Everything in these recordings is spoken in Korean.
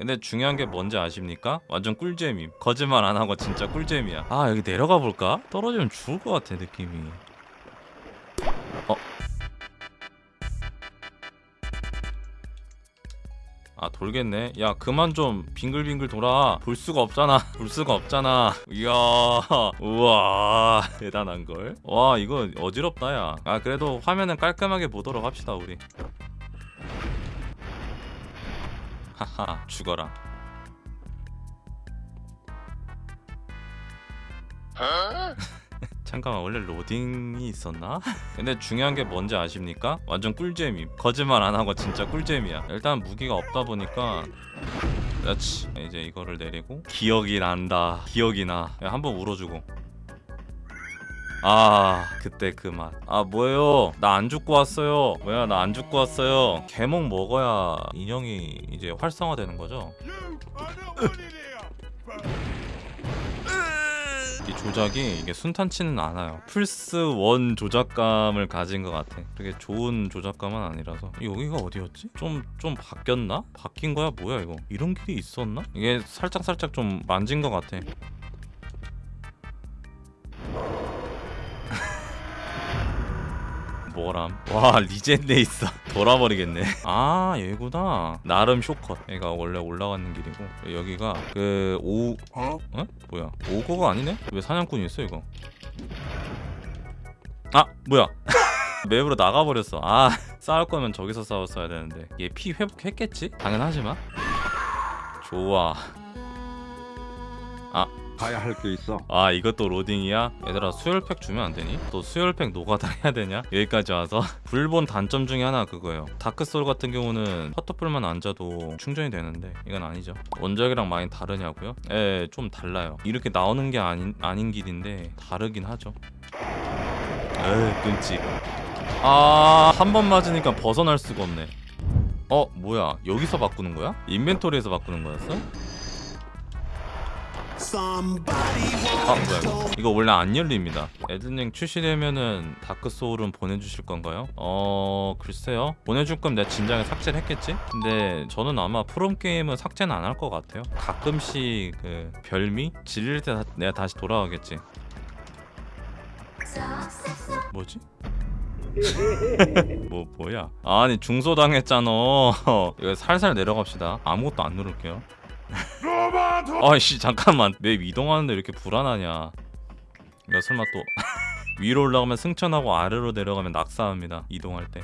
근데 중요한 게 뭔지 아십니까? 완전 꿀잼임. 거짓말 안 하고 진짜 꿀잼이야. 아 여기 내려가 볼까? 떨어지면 죽을 것 같아 느낌이. 어? 아 돌겠네. 야 그만 좀 빙글빙글 돌아. 볼 수가 없잖아. 볼 수가 없잖아. 이야 우와 대단한걸. 와 이거 어지럽다 야아 그래도 화면은 깔끔하게 보도록 합시다 우리 하하 죽어라. 잠깐만 원래 로딩이 있었나? 근데 중요한 게 뭔지 아십니까? 완전 꿀잼임. 거짓말 안 하고 진짜 꿀잼이야. 일단 무기가 없다 보니까 그렇지 이제 이거를 내리고 기억이 난다. 기억이 나. 야, 한번 울어주고 아 그때 그 맛. 아 뭐예요? 나 안 죽고 왔어요. 뭐야 나 안 죽고 왔어요. 개목 먹어야 인형이 이제 활성화되는 거죠? 이 조작이 이게 순탄치는 않아요. 플스 1 조작감을 가진 것 같아. 되게 좋은 조작감은 아니라서. 여기가 어디였지? 좀 좀 바뀌었나? 바뀐 거야? 뭐야 이거? 이런 길이 있었나? 이게 살짝 살짝 좀 만진 것 같아 뭐람? 와 리젠데 있어. 돌아버리겠네. 아 얘구나. 나름 쇼컷. 얘가 원래 올라가는 길이고 여기가 그 오 어? 어? 뭐야? 오고가 아니네? 왜 사냥꾼이 있어 이거? 아 뭐야? 맵으로 나가버렸어. 아 싸울 거면 저기서 싸웠어야 되는데. 얘 피 회복했겠지? 당연하지만. 좋아 가야 할 게 있어. 아 이것도 로딩이야? 얘들아 수혈팩 주면 안 되니? 또 수혈팩 노가다 해야 되냐? 여기까지 와서 불본 단점 중에 하나 그거예요 다크소울 같은 경우는 퍼터풀만 앉아도 충전이 되는데 이건 아니죠 원작이랑 많이 다르냐고요? 예, 좀 달라요 이렇게 나오는 게 아닌, 아닌 길인데 다르긴 하죠 에이 끔찍 아한 번 맞으니까 벗어날 수가 없네 어 뭐야 여기서 바꾸는 거야? 인벤토리에서 바꾸는 거였어? 아 뭐야. 이거 원래 안 열립니다. 에드닝 출시되면은 다크소울은 보내주실 건가요? 어 글쎄요. 보내줄 거면 내가 진작에 삭제를 했겠지? 근데 저는 아마 프롬게임은 삭제는 안 할 것 같아요. 가끔씩 그 별미? 질릴 때 다- 내가 다시 돌아가겠지. 뭐지? 뭐 뭐야? 아니 중소당했잖아. 이거 살살 내려갑시다. 아무것도 안 누를게요 아이씨 잠깐만. 맵 이동하는데 이렇게 불안하냐. 야 설마 또 위로 올라가면 승천하고 아래로 내려가면 낙사합니다 이동할 때.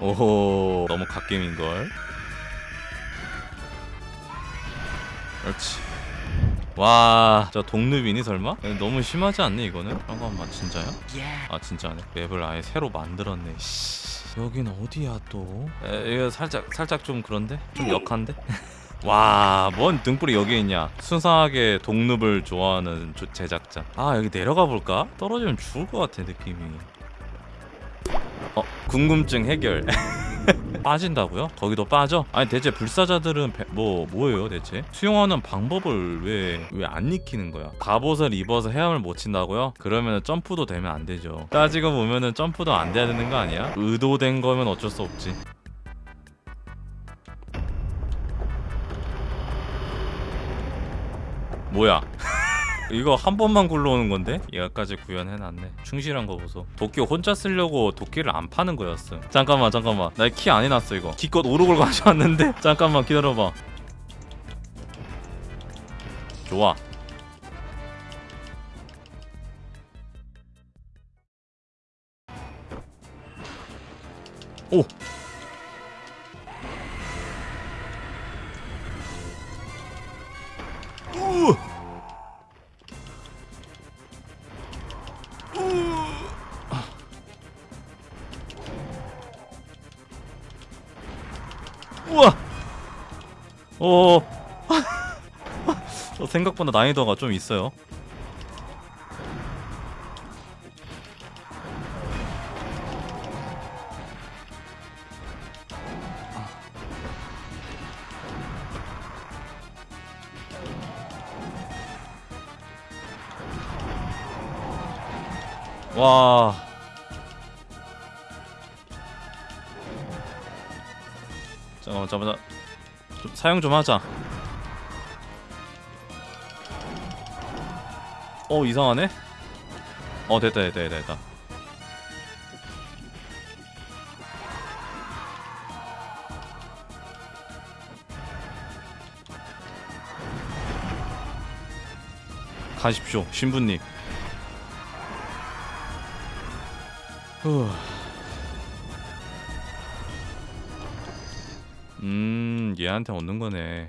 오호 너무 갓겜인걸? 그렇지 와저 동루비니 설마? 너무 심하지 않니 이거는? 잠깐만 진짜야? 아 진짜네 맵을 아예 새로 만들었네 씨. 여긴 어디야 또? 에, 이거 살짝 살짝 좀 그런데? 좀 역한데? 와, 뭔 등불이 여기 있냐? 순수하게 동눕을 좋아하는 조- 제작자. 아, 여기 내려가 볼까? 떨어지면 죽을 것 같아 느낌이. 어, 궁금증 해결. 빠진다고요? 거기도 빠져? 아니 대체 불사자들은 배- 뭐 뭐예요 대체? 수용하는 방법을 왜 왜 안 익히는 거야? 갑옷을 입어서 헤엄을 못 친다고요? 그러면 점프도 되면 안 되죠. 따지고 보면은 점프도 안 돼야 되는 거 아니야? 의도된 거면 어쩔 수 없지. 뭐야? 이거 한 번만 굴러오는 건데? 얘가까지 구현해놨네. 충실한 거 보소. 도끼 혼자 쓰려고 도끼를 안 파는 거였음. 잠깐만 잠깐만. 나 키 안 해놨어 이거. 기껏 오르골 가져왔는데. 잠깐만 기다려봐. 좋아. 오 우와. 오. 저 생각보다 난이도가 좀 있어요. 와. 잠깐만 잠깐만 좀 사용 좀 하자. 어 이상하네? 어 됐다 됐다 됐다 됐다. 가십시오 신부님. 후. 음 얘한테 얻는 거네